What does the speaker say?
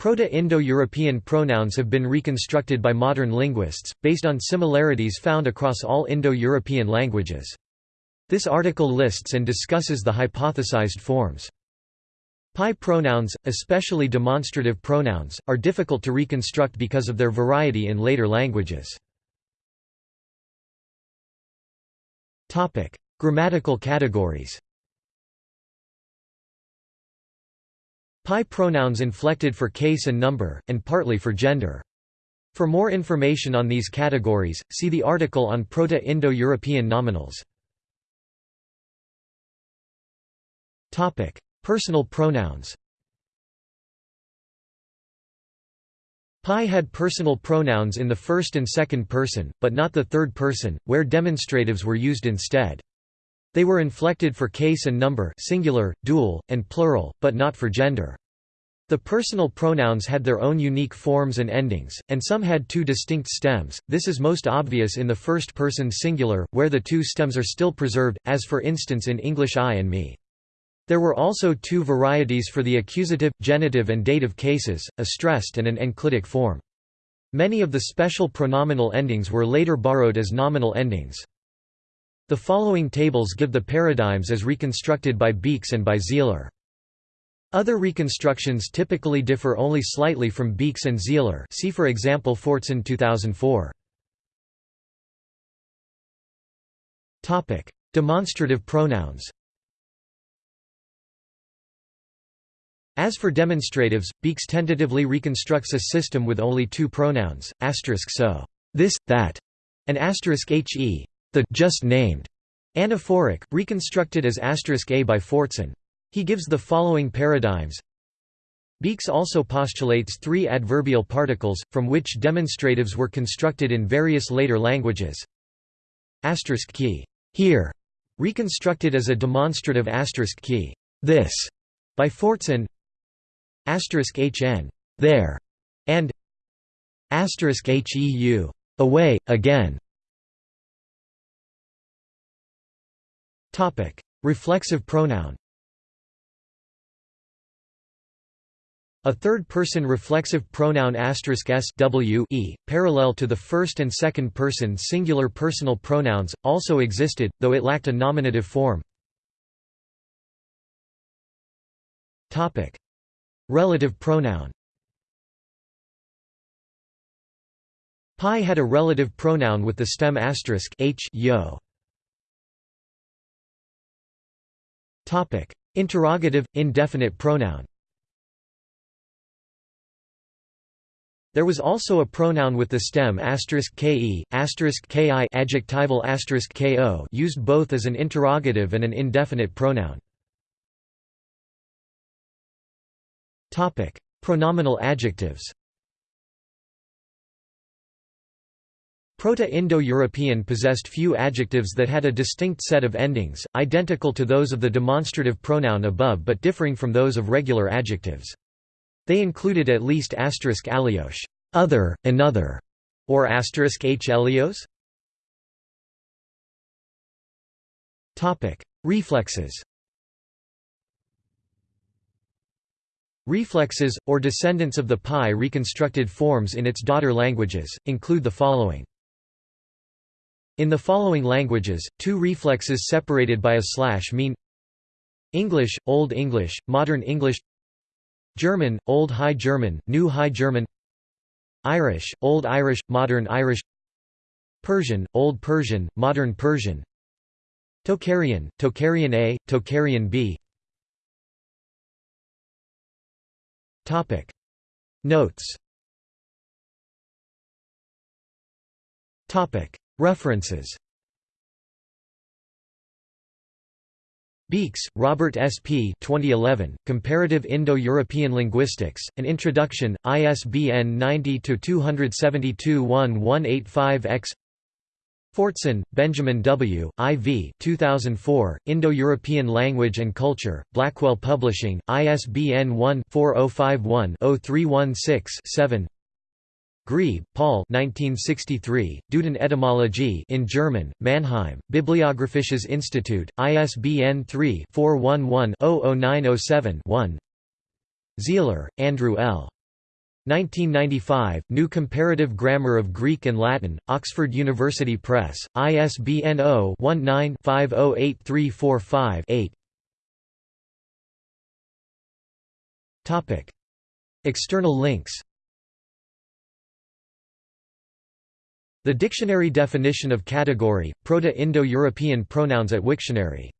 Proto-Indo-European pronouns have been reconstructed by modern linguists, based on similarities found across all Indo-European languages. This article lists and discusses the hypothesized forms. PIE pronouns, especially demonstrative pronouns, are difficult to reconstruct because of their variety in later languages. Grammatical categories PIE pronouns inflected for case and number, and partly for gender. For more information on these categories, see the article on Proto-Indo-European nominals. Personal pronouns PIE had personal pronouns in the first and second person, but not the third person, where demonstratives were used instead. They were inflected for case and number singular, dual, and plural, but not for gender. The personal pronouns had their own unique forms and endings, and some had two distinct stems. This is most obvious in the first person singular, where the two stems are still preserved, as for instance in English I and me. There were also two varieties for the accusative, genitive and dative cases, a stressed and an enclitic form. Many of the special pronominal endings were later borrowed as nominal endings. The following tables give the paradigms as reconstructed by Beekes and by Sihler. Other reconstructions typically differ only slightly from Beekes and Sihler see for example Fortson 2004. Demonstrative pronouns As for demonstratives, Beekes tentatively reconstructs a system with only two pronouns, asterisk so, this, that, and asterisk he, the just named anaphoric, reconstructed as asterisk a by Fortson. He gives the following paradigms. Beekes also postulates three adverbial particles, from which demonstratives were constructed in various later languages. Asterisk key, here, reconstructed as a demonstrative asterisk key, this, by Fortson. Asterisk hn, there, and asterisk heu, away, again. Topic: Reflexive pronoun. A third-person reflexive pronoun s w e, parallel to the first and second-person singular personal pronouns, also existed, though it lacked a nominative form. Topic: Relative pronoun PIE had a relative pronoun with the stem asterisk h yo. Interrogative indefinite pronoun. There was also a pronoun with the stem ke, ki adjectival ko used both as an interrogative and an indefinite pronoun. Topic: Pronominal adjectives. Proto-Indo-European possessed few adjectives that had a distinct set of endings, identical to those of the demonstrative pronoun above but differing from those of regular adjectives. They included at least asterisk alios, other, another, or asterisk h elios. Reflexes Reflexes, or descendants of the PIE reconstructed forms in its daughter languages, include the following in the following languages, two reflexes separated by a slash mean English, Old English, Modern English German, Old High German, New High German Irish, Old Irish, Modern Irish Persian, Old Persian, Modern Persian Tocharian, Tocharian A, Tocharian B Notes References Beekes, Robert S. P. 2011, Comparative Indo-European Linguistics, An Introduction, ISBN 90-272-1185-X Fortson, Benjamin W., IV 2004, Indo-European Language and Culture, Blackwell Publishing, ISBN 1-4051-0316-7 Grebe, Paul 1963, Duden Etymologie in German, Mannheim, Bibliographisches Institut, ISBN 3-411-00907-1 Sihler, Andrew L. 1995, New Comparative Grammar of Greek and Latin, Oxford University Press, ISBN 0-19-508345-8 External links The dictionary definition of category, Proto-Indo-European pronouns at Wiktionary